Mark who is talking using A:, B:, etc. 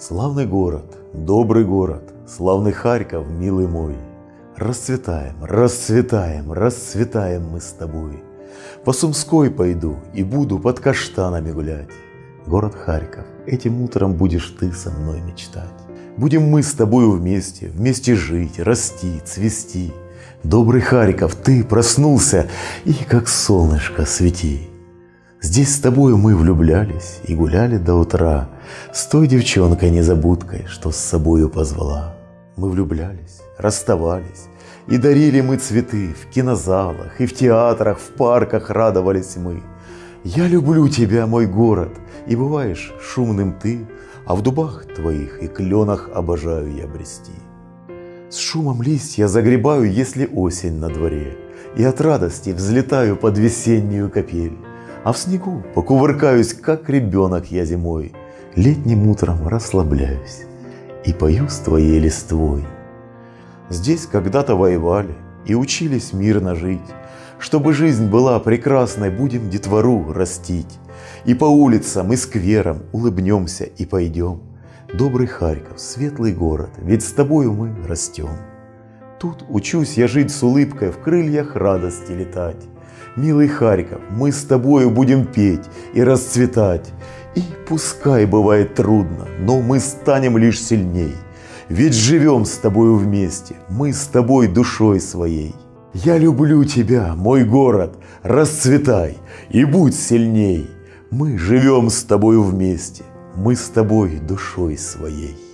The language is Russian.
A: Славный город, добрый город, славный Харьков, милый мой. Расцветаем, расцветаем, расцветаем мы с тобой. По Сумской пойду и буду под каштанами гулять. Город Харьков, этим утром будешь ты со мной мечтать. Будем мы с тобою вместе, вместе жить, расти, цвести. Добрый Харьков, ты проснулся и как солнышко свети. Здесь с тобою мы влюблялись и гуляли до утра С той девчонкой-незабудкой, что с собою позвала. Мы влюблялись, расставались, и дарили мы цветы В кинозалах и в театрах, в парках радовались мы. Я люблю тебя, мой город, и бываешь шумным ты, А в дубах твоих и кленах обожаю я брести. С шумом листья загребаю, если осень на дворе, И от радости взлетаю под весеннюю капель. А в снегу покувыркаюсь, как ребенок я зимой, Летним утром расслабляюсь и пою с твоей листвой. Здесь когда-то воевали и учились мирно жить. Чтобы жизнь была прекрасной, будем детвору растить. И по улицам и скверам улыбнемся и пойдем. Добрый Харьков, светлый город, ведь с тобою мы растем. Тут учусь я жить с улыбкой, в крыльях радости летать. Милый Харьков, мы с тобою будем петь и расцветать. И пускай бывает трудно, но мы станем лишь сильней. Ведь живем с тобою вместе, мы с тобой душой своей. Я люблю тебя, мой город, расцветай и будь сильней. Мы живем с тобою вместе, мы с тобой душой своей.